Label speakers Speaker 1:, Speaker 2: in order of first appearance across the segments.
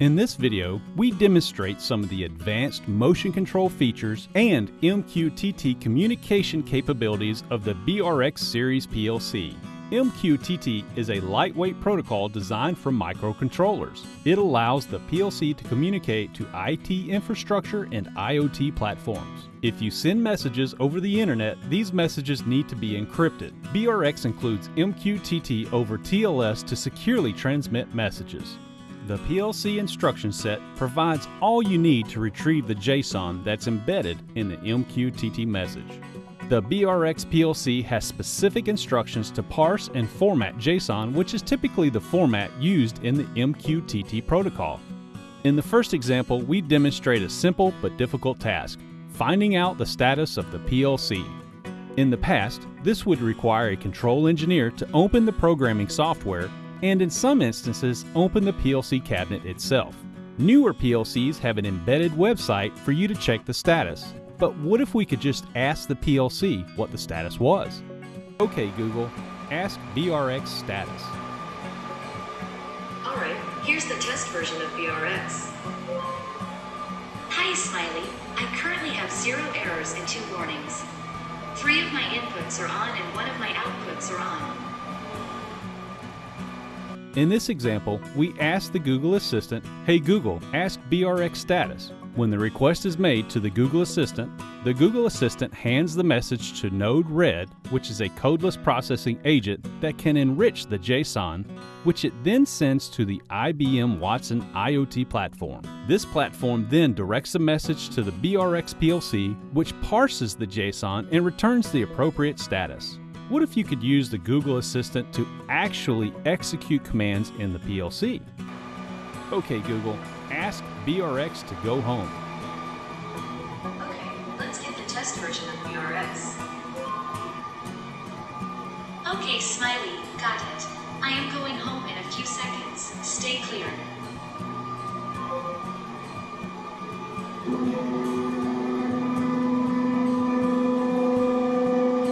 Speaker 1: In this video, we demonstrate some of the advanced motion control features and MQTT communication capabilities of the BRX series PLC. MQTT is a lightweight protocol designed for microcontrollers. It allows the PLC to communicate to IT infrastructure and IoT platforms. If you send messages over the internet, these messages need to be encrypted. BRX includes MQTT over TLS to securely transmit messages. The PLC instruction set provides all you need to retrieve the JSON that's embedded in the MQTT message. The BRX PLC has specific instructions to parse and format JSON, which is typically the format used in the MQTT protocol. In the first example, we demonstrate a simple but difficult task, finding out the status of the PLC. In the past, this would require a control engineer to open the programming software and in some instances, open the PLC cabinet itself. Newer PLCs have an embedded website for you to check the status. But what if we could just ask the PLC what the status was? Okay, Google, ask BRX status.
Speaker 2: Alright, here's the test version of BRX. Hi, Smiley. I currently have zero errors and two warnings. Three of my inputs are on and one of my outputs are on.
Speaker 1: In this example, we ask the Google Assistant, Hey Google, ask BRX status. When the request is made to the Google Assistant, the Google Assistant hands the message to Node-RED, which is a codeless processing agent that can enrich the JSON, which it then sends to the IBM Watson IoT platform. This platform then directs the message to the BRX PLC, which parses the JSON and returns the appropriate status. What if you could use the Google Assistant to actually execute commands in the PLC? Okay, Google, ask BRX to go home.
Speaker 2: Okay, let's get the test version of BRX. Okay, Smiley, got it. I am going home in a few seconds. Stay clear.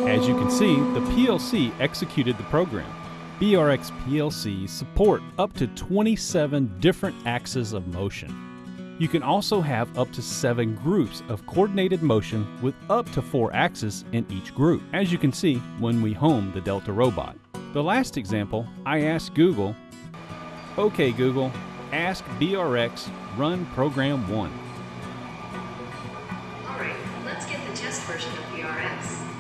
Speaker 1: As you can see, the PLC executed the program. BRX PLCs support up to 27 different axes of motion. You can also have up to seven groups of coordinated motion with up to four axes in each group, as you can see when we home the Delta robot. The last example, I asked Google, OK Google, ask BRX run program 1.
Speaker 2: Alright, let's get the test version of BRX.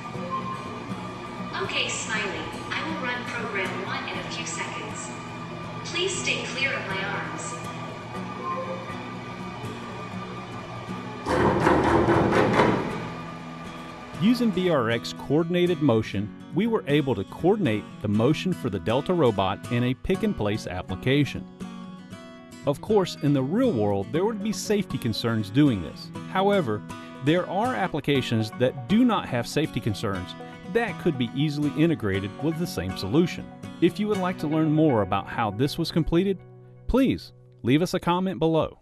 Speaker 2: Okay, Smiley, I will run program 1 in a few seconds. Please stay clear of my arms.
Speaker 1: Using BRX coordinated motion, we were able to coordinate the motion for the Delta robot in a pick-and-place application. Of course, in the real world, there would be safety concerns doing this. However, there are applications that do not have safety concerns that could be easily integrated with the same solution. If you would like to learn more about how this was completed, please leave us a comment below.